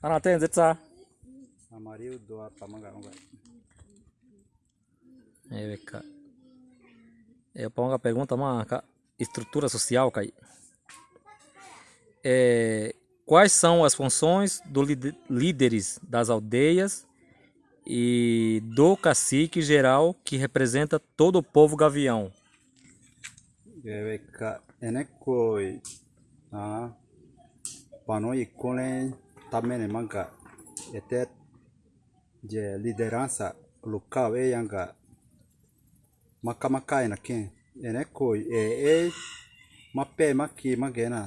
Ana tem zetsa. Amaril doa pamaga onga. É, beca. Eu pongo a pergunta, mas estrutura social, cai. É, quais são as funções dos líderes das aldeias e do cacique geral que representa todo o povo gavião? Beca, enekoi. Ah, panoi também manga até de liderança local e yanga makamakaina quem é né coi e'e mape maqui magena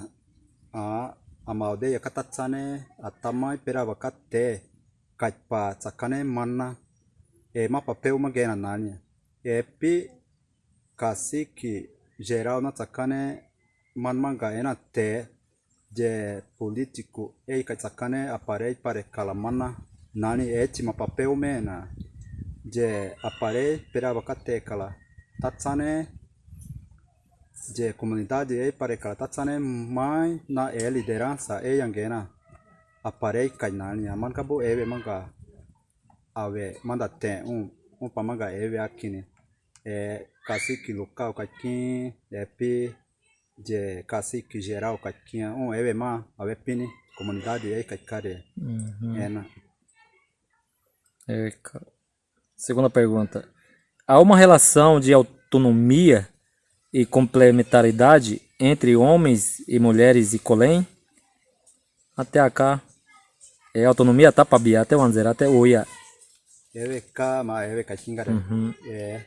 a a maldeia catatsane atama iperavacate, kaipa tsakane mana e mapapeu magena nania epi cacique geral na tsakane manmanga ena té de político e kaitsakane aparei para kalamana nani e tima papel mena de aparei perava kate kala tatsane de comunidade e para kala tatsane mai na e liderança e yangena aparei kainani aman kabu ewe manga awe manda tem um um pamanga ewe akine é cacique local caquim é pi de cacique geral caquinha um ma awe pini comunidade aí cacare Uhum. é na É, Segunda pergunta. Há uma relação de autonomia e complementaridade entre homens e mulheres e colém? Até cá. É autonomia tá pabia até wanzer até oia. ewe ka ma ewe cacingare Uhum. é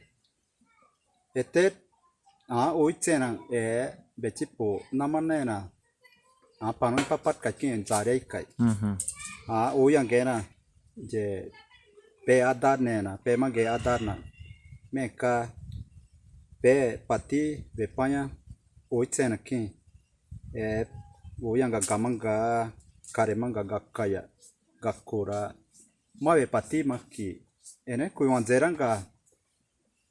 ete a o itena e bechipo namanena a panon papat kakin zare kai a o yang gena je pe adar nena pe mage adar na meka pe pati be panya o itena k i e o yang ga gamanga karemanga gakkaya gakura mawe pati maki ene k u y a n zeranga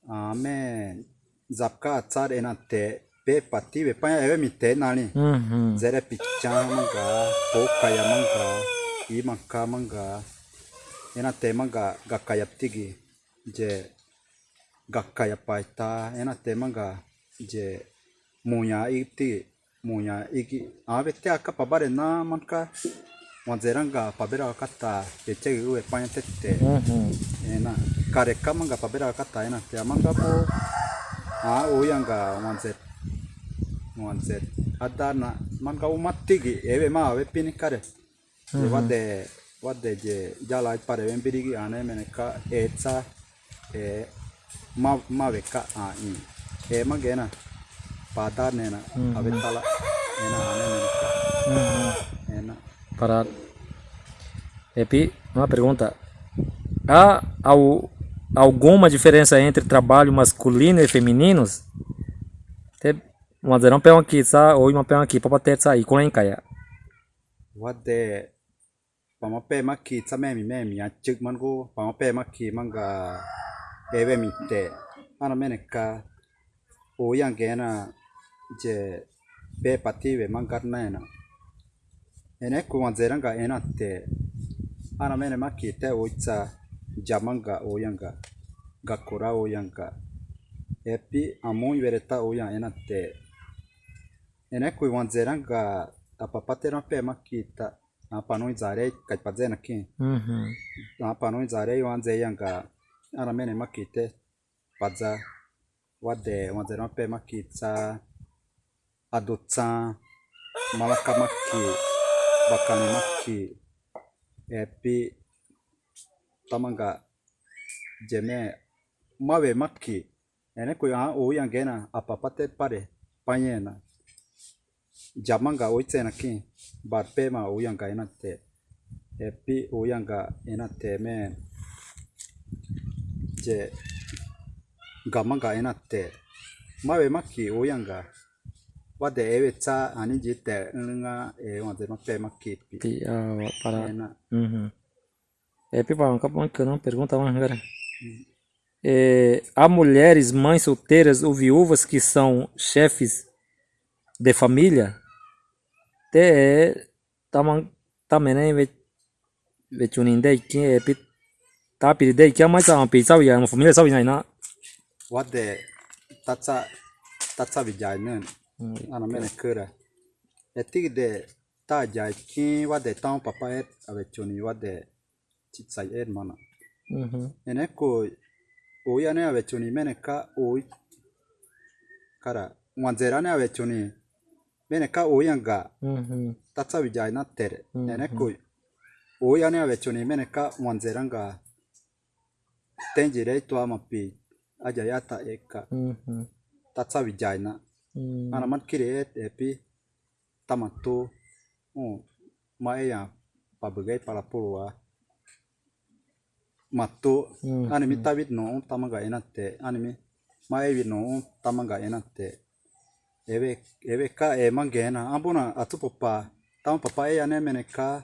amen zapka atsar ena te pe pati be panha ewe mite nani Uhum. zere pichang manga pokaya manga imaka manga ena te manga gakaya tigi je gakaya paita ena te manga je munya iti munya igi ave te aka pabare na manka wanzeranga pabera kata eche uwe panya tete Uhum. ena kareka manga pabera kata ena te ha uyang ka onset onset ada na man ka umatti ki eve ma ave pini kare. Mhm. E vadde je jala pare ven piri ane mene ka etsa e ma ma ve ka a ni e ma gena pata mhm. tala ena ane mene ka. Mhm. Ena para Epi, una pregunta. ah au alguma diferença entre trabalho masculino e femininos? Te uma zerão pé aqui, sa, ou uma pé aqui, para bater sair com kaya. wade pamape maki tsamemi memi achik mango pamape maki manga ewe mite ana meneka o yangena je be pative mangarna ena ene kuwanzeranga ena te ana mene maki te oitsa jamanga o yanga gakura o yanga jamanga oyanga gakora oyangga, epi amo ibereta oya enate eneko patera pe pema kita apano zare kaipazena ki mhm apano zare iwanze yanga aramene makite paza wade wanzera pema kita adotsa malakamaki bakanimaki epi tamanga jeme mawe maki ene ko ya o yangena apapate pare panyena jamanga oitsena ki barpe ma uyanga ena te epi uyanga ena te me je gamanga ena te mawe maki uyanga wade ewe tsa ani jite nga e wade no pe maki pi ah, parado. ena Uhum. Epi, para uma que eu não. Pergunta mais agora. É, há mulheres, mães solteiras ou viúvas que são chefes de família? Te é também né? Ve vechuni dei que é pi tá que mais a pi sabe uma família sabe não wade tatsa tatsa vijay nen ana mene kura. Etik de ta jay ki wade tão chitsai er mana. Mm-hmm. Ene ko oya ne ave chuni mene ka oi kara wanzera ne ave chuni ga mm-hmm. tatsa vijay na tere. Mm-hmm. Ene ko meneka, ne ave chuni mene ka wanzera ga tenji rei mapi ajayata eka mm-hmm. tatsa vijay na. Mm-hmm. Ana man kiri et epi tamato maeya pabegai para Mhm. animi tabit no tamaga enate animi ma evi no tamaga enate eve eve ka e mangena ambuna atu papa tam papa eya ne mene ka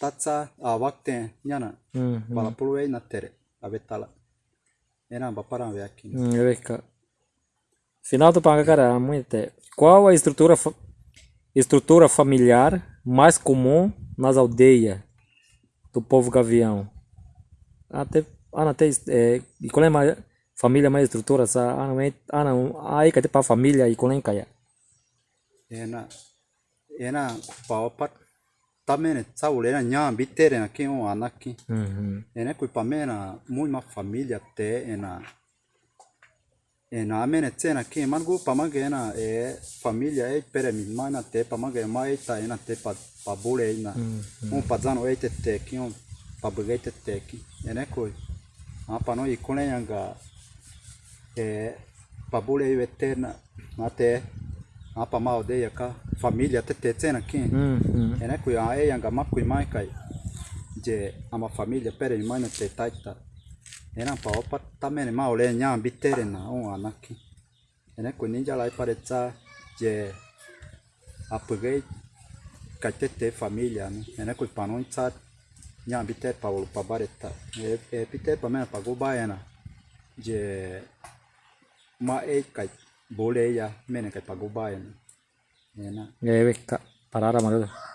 tatsa a wakte nyana uhum para pulwa na tere abetala ena bapara ve aqui Hum, é cá. Final do panga cara, muito. Qual a estrutura estrutura familiar mais comum nas aldeias do povo gavião? Até ana tem é, e qual é a mais- família mais estrutura sa ana é ana aí que para família e qual é que é? ena ena paopat tamene saule na nya bitere na ki o anaki Uhum. ena kui pamena muy ma familia te ena ena amene tsena ki mangu pamage ena e familia e pere mi mana te pamage mai ta ena te pa pa bule ina. Un pazano e te te ki un pa buge te te ki. Ena kui apa no i kone yanga e pa bule i veterna ate apa ma aldeia ka família te te tsena ki Uhum. ene kui a e yanga makui mai kai je ama família pere mi mai na te taita ena pa opa tamene ma ole nya bitere na o anaki ene kui ninja lai paretsa je apugai kai te te família ne. Ene kui panon tsa nya bitere pa ulu pa bareta e e bitere pa mena pa go baena je ma e kai bole ya mene kai pa go baena ena. É cá. Parar a